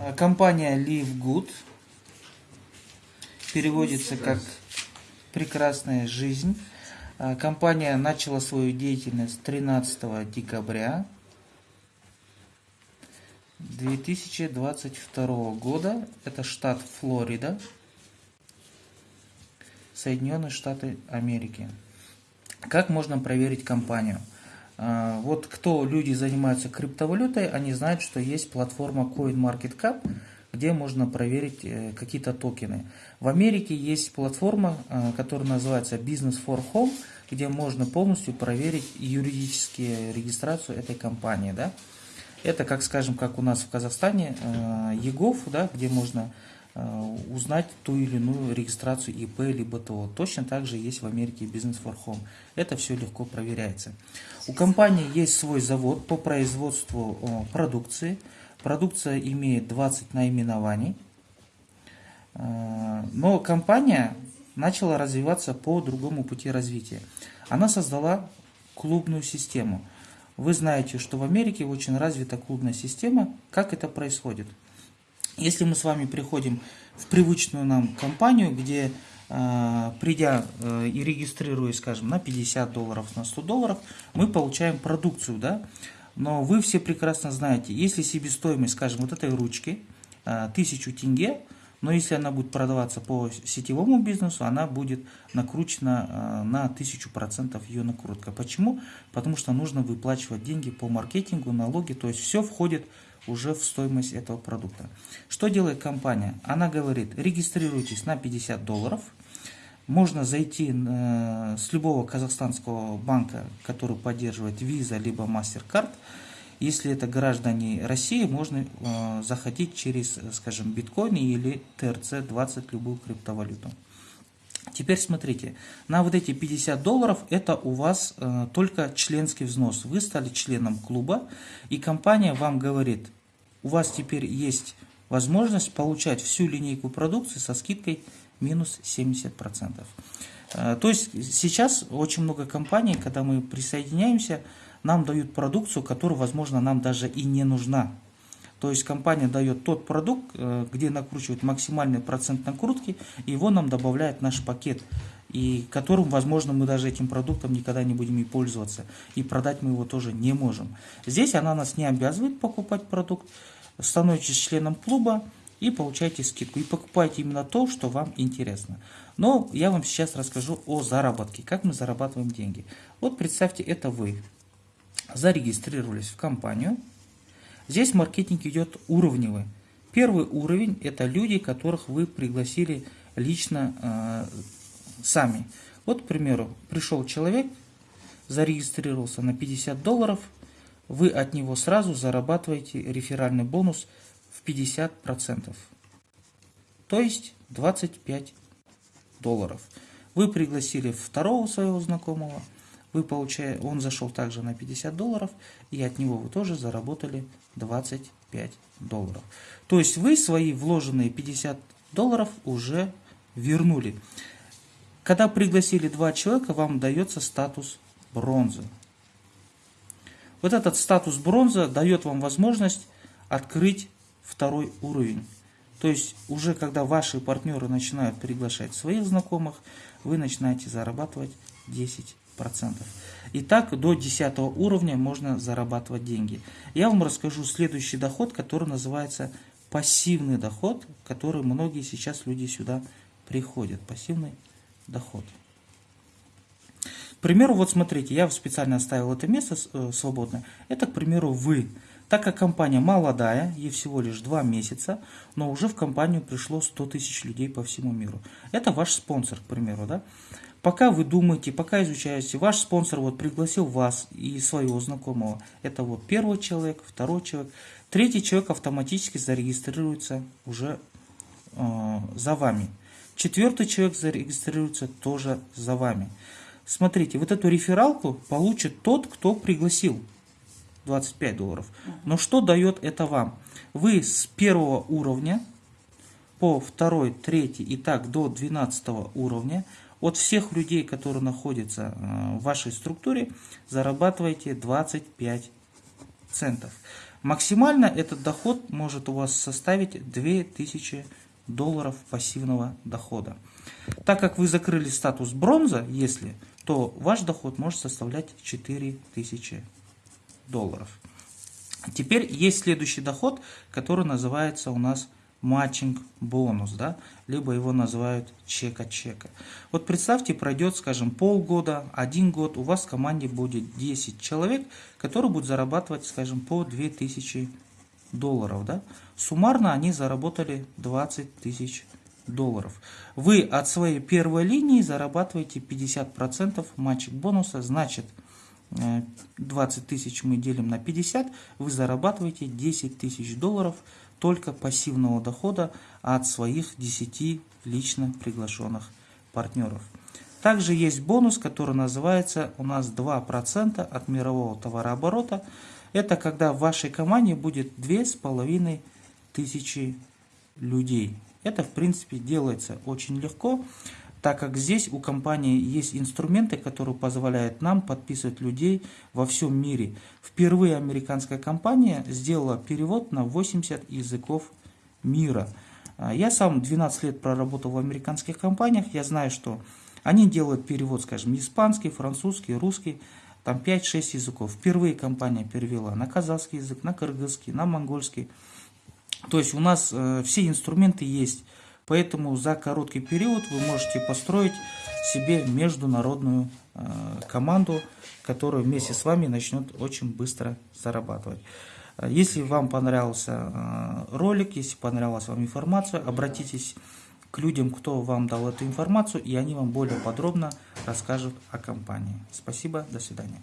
А, Компания Live Good переводится как «прекрасная жизнь». А, Компания начала свою деятельность 13 декабря 2022 года. Это штат Флорида, Соединенные Штаты Америки. Как можно проверить компанию? А, Вот кто люди занимаются криптовалютой, они знают, что есть платформа CoinMarketCap, где можно проверить э, какие-то токены. В Америке есть платформа, э, которая называется Business for Home, где можно полностью проверить юридическую регистрацию этой компании. Да? Это, как скажем, как у нас в Казахстане, э, ЕГОВ, да, где можно узнать ту или иную регистрацию ИП либо ТО. Точно так же есть в Америке Business for Home. Это все легко проверяется. У компании есть свой завод по производству э, продукции. Продукция имеет 20 наименований. Э, Но компания начала развиваться по другому пути развития. Она создала клубную систему. Вы знаете, что в Америке очень развита клубная система. Как это происходит? Если мы с вами приходим в привычную нам компанию, где э, придя э, и регистрируясь, скажем, на 50 долларов, на 100 долларов, мы получаем продукцию, да? Но вы все прекрасно знаете, если себестоимость, скажем, вот этой ручки э, 1000 тенге, но если она будет продаваться по сетевому бизнесу, она будет накручена э, на 1000% ее накрутка. Почему? Потому что нужно выплачивать деньги по маркетингу, налоги, то есть все входит уже в стоимость этого продукта. Что делает компания? Она говорит, регистрируйтесь на 50 долларов, можно зайти э, с любого казахстанского банка, который поддерживает Visa либо MasterCard, если это граждане России, можно э, заходить через, скажем, биткоин или ТРЦ-20, любую криптовалюту. Теперь смотрите, на вот эти 50 долларов это у вас э, только членский взнос. Вы стали членом клуба, и компания вам говорит, у вас теперь есть возможность получать всю линейку продукции со скидкой минус 70%. Э, то есть сейчас очень много компаний, когда мы присоединяемся, нам дают продукцию, которая, возможно, нам даже и не нужна. То есть компания дает тот продукт, э, где накручивает максимальный процент накрутки, его нам добавляет наш пакет, и которым, возможно, мы даже этим продуктом никогда не будем и пользоваться, и продать мы его тоже не можем. Здесь она нас не обязывает покупать продукт, становитесь членом клуба и получаете скидку, и покупаете именно то, что вам интересно. Но я вам сейчас расскажу о заработке, как мы зарабатываем деньги. Вот представьте, это вы зарегистрировались в компанию. Здесь маркетинг идет уровневый. Первый уровень – это люди, которых вы пригласили лично э, сами. Вот, к примеру, пришел человек, зарегистрировался на 50 долларов, вы от него сразу зарабатываете реферальный бонус в 50%. То есть 25 долларов. Вы пригласили второго своего знакомого – вы получаете, он зашел также на 50 долларов, и от него вы тоже заработали 25 долларов. То есть вы свои вложенные 50 долларов уже вернули. Когда пригласили два человека, вам дается статус бронзы. Вот этот статус бронза дает вам возможность открыть второй уровень. То есть уже когда ваши партнеры начинают приглашать своих знакомых, вы начинаете зарабатывать 10 процентов. И до 10 уровня можно зарабатывать деньги. Я вам расскажу следующий доход, который называется пассивный доход, который многие сейчас люди сюда приходят. Пассивный доход. К примеру, вот смотрите, я специально оставил это место э, свободное. Это, к примеру, вы. Так как компания молодая, ей всего лишь 2 месяца, но уже в компанию пришло 100 тысяч людей по всему миру. Это ваш спонсор, к примеру, да? Пока вы думаете, пока изучаете, ваш спонсор вот пригласил вас и своего знакомого. Это вот первый человек, второй человек. Третий человек автоматически зарегистрируется уже э, за вами. Четвертый человек зарегистрируется тоже за вами. Смотрите, вот эту рефералку получит тот, кто пригласил. 25 долларов. Но что дает это вам? Вы с первого уровня по второй, третий и так до 12 уровня от всех людей, которые находятся э, в вашей структуре, зарабатываете 25 центов. Максимально этот доход может у вас составить 2000 долларов пассивного дохода. Так как вы закрыли статус бронза, если, то ваш доход может составлять 4000 долларов. Теперь есть следующий доход, который называется у нас матчинг бонус, да, либо его называют чека-чека. Вот представьте, пройдет, скажем, полгода, один год, у вас в команде будет 10 человек, которые будут зарабатывать, скажем, по 2000 долларов, да. Суммарно они заработали 20 тысяч долларов. Вы от своей первой линии зарабатываете 50% матчик бонуса, значит 20 э, тысяч мы делим на 50, вы зарабатываете 10 тысяч долларов только пассивного дохода от своих 10 лично приглашенных партнеров. Также есть бонус, который называется у нас 2% от мирового товарооборота. Это когда в вашей команде будет 2500 людей. Это в принципе делается очень легко так как здесь у компании есть инструменты, которые позволяют нам подписывать людей во всем мире. Впервые американская компания сделала перевод на 80 языков мира. А, я сам 12 лет проработал в американских компаниях, я знаю, что они делают перевод, скажем, испанский, французский, русский, там 5-6 языков. Впервые компания перевела на казахский язык, на кыргызский, на монгольский. То есть у нас э, все инструменты есть. Поэтому за короткий период вы можете построить себе международную э, команду, которая вместе с вами начнет очень быстро зарабатывать. Если вам понравился э, ролик, если понравилась вам информация, обратитесь к людям, кто вам дал эту информацию, и они вам более подробно расскажут о компании. Спасибо, до свидания.